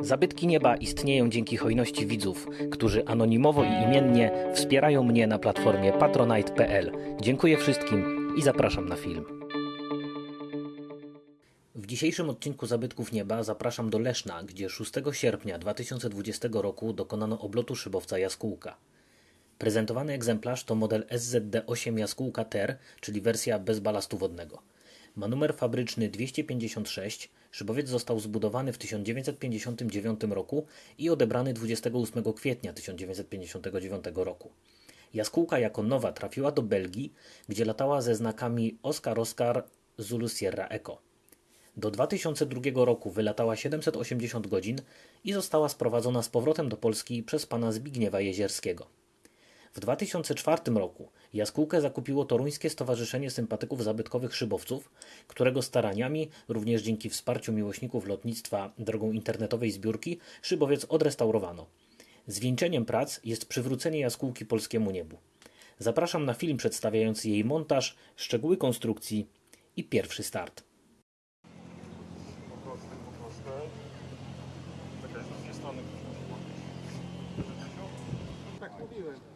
Zabytki nieba istnieją dzięki hojności widzów, którzy anonimowo i imiennie wspierają mnie na platformie patronite.pl. Dziękuję wszystkim i zapraszam na film. W dzisiejszym odcinku Zabytków Nieba zapraszam do Leszna, gdzie 6 sierpnia 2020 roku dokonano oblotu szybowca Jaskółka. Prezentowany egzemplarz to model SZD8 Jaskółka TER, czyli wersja bez balastu wodnego. Ma numer fabryczny 256, szybowiec został zbudowany w 1959 roku i odebrany 28 kwietnia 1959 roku. Jaskółka jako nowa trafiła do Belgii, gdzie latała ze znakami Oscar Oscar Zulu Sierra Echo. Do 2002 roku wylatała 780 godzin i została sprowadzona z powrotem do Polski przez pana Zbigniewa Jezierskiego. W 2004 roku jaskółkę zakupiło Toruńskie Stowarzyszenie Sympatyków Zabytkowych Szybowców, którego staraniami, również dzięki wsparciu miłośników lotnictwa drogą internetowej zbiórki, szybowiec odrestaurowano. Zwieńczeniem prac jest przywrócenie jaskółki polskiemu niebu. Zapraszam na film przedstawiający jej montaż, szczegóły konstrukcji i pierwszy start. Tak mówiłem.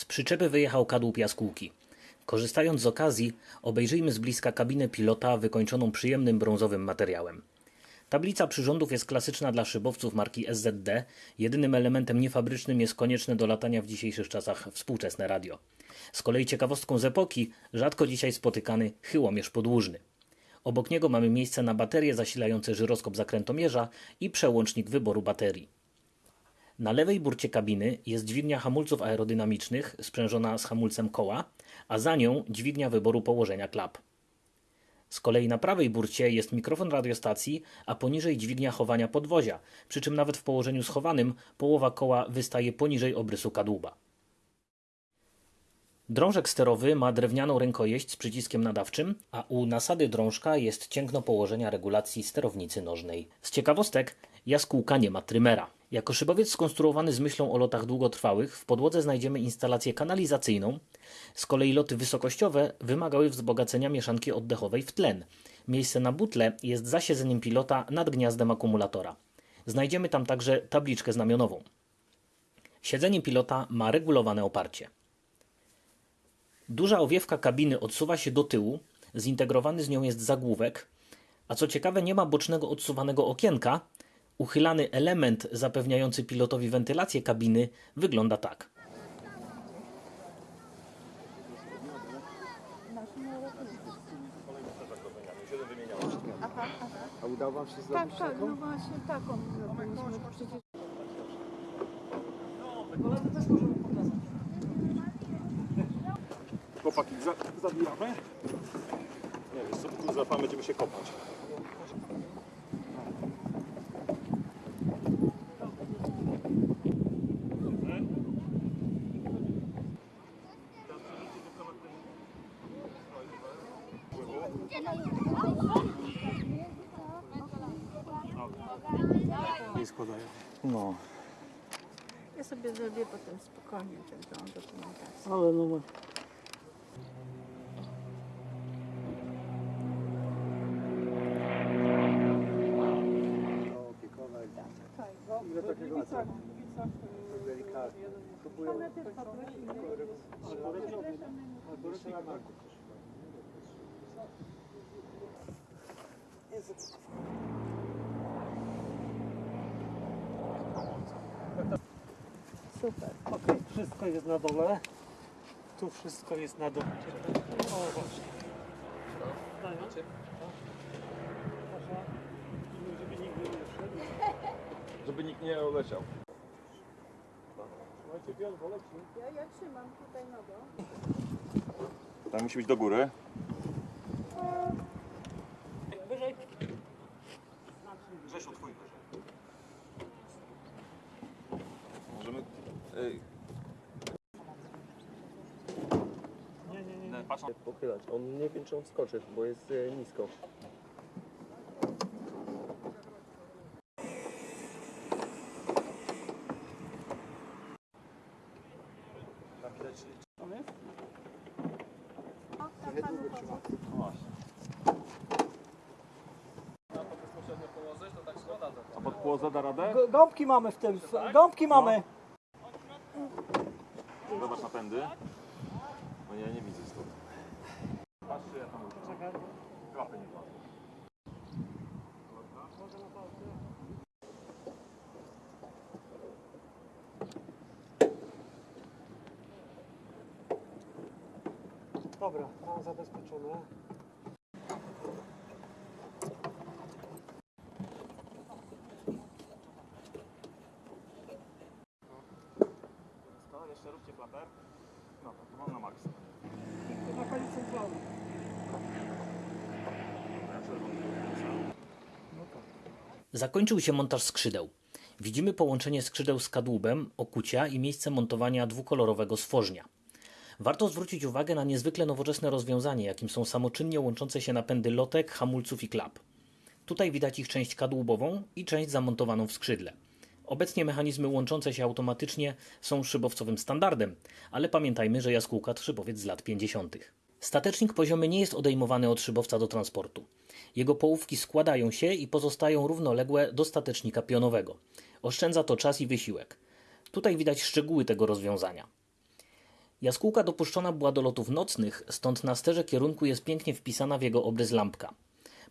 Z przyczepy wyjechał kadłub jaskółki. Korzystając z okazji, obejrzyjmy z bliska kabinę pilota wykończoną przyjemnym brązowym materiałem. Tablica przyrządów jest klasyczna dla szybowców marki SZD. Jedynym elementem niefabrycznym jest konieczne do latania w dzisiejszych czasach współczesne radio. Z kolei ciekawostką z epoki, rzadko dzisiaj spotykany chyłomierz podłużny. Obok niego mamy miejsce na baterie zasilające żyroskop zakrętomierza i przełącznik wyboru baterii. Na lewej burcie kabiny jest dźwignia hamulców aerodynamicznych sprzężona z hamulcem koła, a za nią dźwignia wyboru położenia klap. Z kolei na prawej burcie jest mikrofon radiostacji, a poniżej dźwignia chowania podwozia, przy czym nawet w położeniu schowanym połowa koła wystaje poniżej obrysu kadłuba. Drążek sterowy ma drewnianą rękojeść z przyciskiem nadawczym, a u nasady drążka jest cięgno położenia regulacji sterownicy nożnej. Z ciekawostek, jaskółka nie ma trymera. Jako szybowiec skonstruowany z myślą o lotach długotrwałych, w podłodze znajdziemy instalację kanalizacyjną. Z kolei loty wysokościowe wymagały wzbogacenia mieszanki oddechowej w tlen. Miejsce na butle jest za siedzeniem pilota nad gniazdem akumulatora. Znajdziemy tam także tabliczkę znamionową. Siedzenie pilota ma regulowane oparcie. Duża owiewka kabiny odsuwa się do tyłu, zintegrowany z nią jest zagłówek, a co ciekawe nie ma bocznego odsuwanego okienka. Uchylany element zapewniający pilotowi wentylację kabiny wygląda tak. A udało wam się Tak, zrobić tak, taką? no właśnie taką zrobiliśmy przecież. Chłopaki, za, zabijamy? Nie, wiesz co, tu zapamy, będziemy się kopać. Nie składają. No, Ja sobie zrobię potem spokojnie tę dokumentację. ale no Ile takiego Delikatnie. Próbuję. Super. Okej, wszystko jest na dole. Tu wszystko jest na dole. O, właśnie. Daję. Proszę. Żeby nikt nie wszedł. Żeby nikt nie oleciał. Słuchajcie, Bjorn, poleci. Ja, ja trzymam tutaj nogą. Tam musi być do góry. Nie, nie, nie. Patrz. Pochylać. On nie wiem, czy on skoczy, bo jest nisko. Tam widać, A radę? Gąbki mamy w tym. Gąbki mamy. Dobra, mam zabezpieczone. Jeszcze róbcie klaper. No to mam na maksa. Na koniec centralny. Zakończył się montaż skrzydeł. Widzimy połączenie skrzydeł z kadłubem, okucia i miejsce montowania dwukolorowego stworznia. Warto zwrócić uwagę na niezwykle nowoczesne rozwiązanie, jakim są samoczynnie łączące się napędy lotek, hamulców i klap. Tutaj widać ich część kadłubową i część zamontowaną w skrzydle. Obecnie mechanizmy łączące się automatycznie są szybowcowym standardem, ale pamiętajmy, że jaskółka to szybowiec z lat 50. Statecznik poziomy nie jest odejmowany od szybowca do transportu. Jego połówki składają się i pozostają równoległe do statecznika pionowego. Oszczędza to czas i wysiłek. Tutaj widać szczegóły tego rozwiązania. Jaskółka dopuszczona była do lotów nocnych, stąd na sterze kierunku jest pięknie wpisana w jego obrys lampka.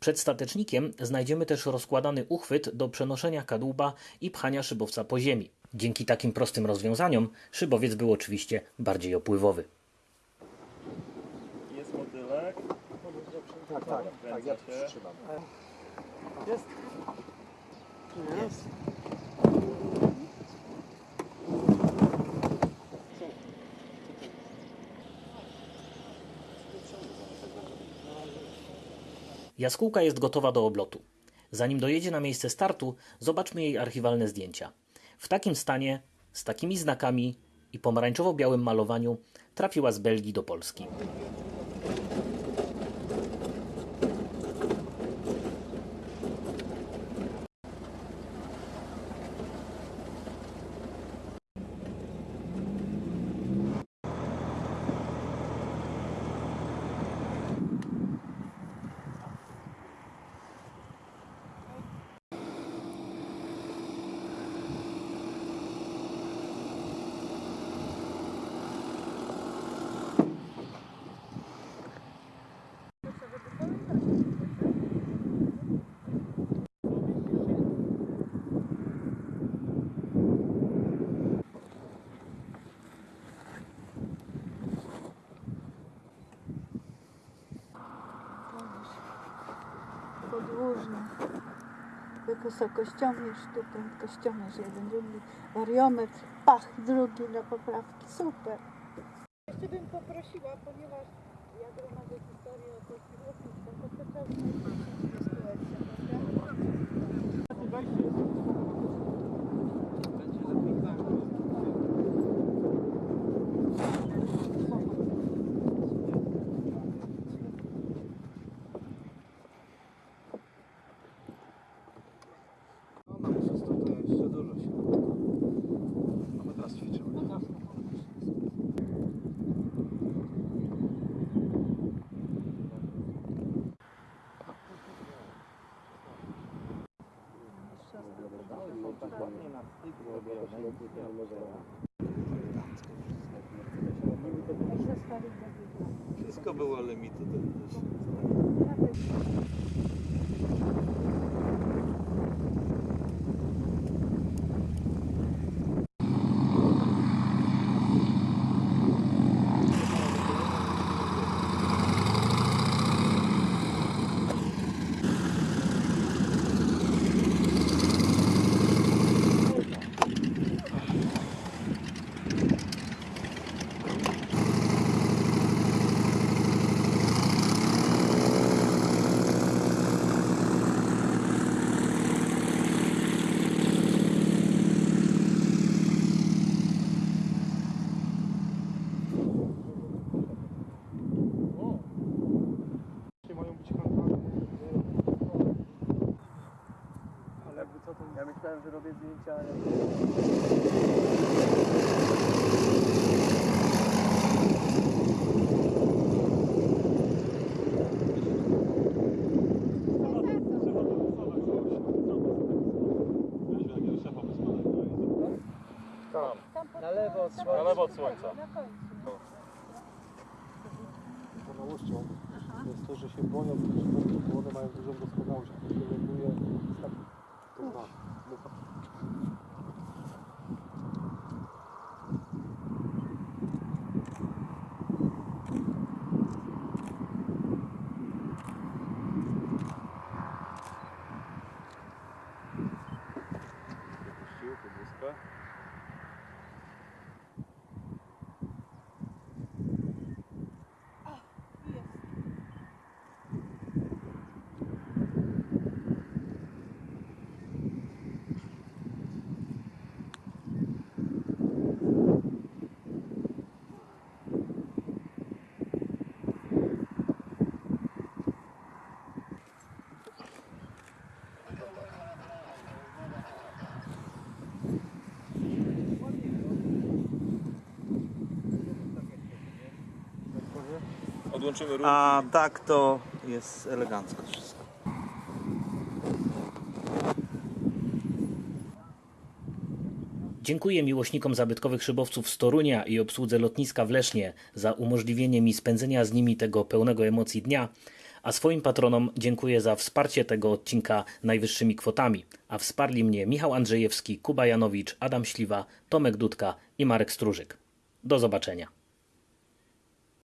Przed statecznikiem znajdziemy też rozkładany uchwyt do przenoszenia kadłuba i pchania szybowca po ziemi. Dzięki takim prostym rozwiązaniom szybowiec był oczywiście bardziej opływowy. Jest motylek. Tak, tak, tak, ja przytrzymam. Jest? Jest. Jaskółka jest gotowa do oblotu. Zanim dojedzie na miejsce startu, zobaczmy jej archiwalne zdjęcia. W takim stanie, z takimi znakami i pomarańczowo-białym malowaniu trafiła z Belgii do Polski. podłużny. Wysokościomierz tutaj, kościomierz jeden, drugi, wariometr, pach drugi dla poprawki. Super. Jeszcze bym poprosiła, ponieważ ja gromadzę historię o tej kierownicy, to to myślałem, że robię zdjęcia. Na lewo od Na lewo od słońca. Na końcu. Doskonałością jest to, że się boją bo one mają dużą doskonałość, to się ląduje tak, Когда? Муха. Опустил под виска. Rurki. A tak to jest elegancko wszystko. Dziękuję miłośnikom zabytkowych szybowców z Torunia i obsłudze lotniska w Lesznie za umożliwienie mi spędzenia z nimi tego pełnego emocji dnia, a swoim patronom dziękuję za wsparcie tego odcinka najwyższymi kwotami, a wsparli mnie Michał Andrzejewski, Kuba Janowicz, Adam Śliwa, Tomek Dudka i Marek Strużyk. Do zobaczenia.